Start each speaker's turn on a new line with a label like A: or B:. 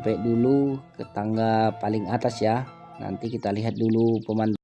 A: sampai dulu ke tangga paling atas ya. Nanti kita lihat dulu pemandangan.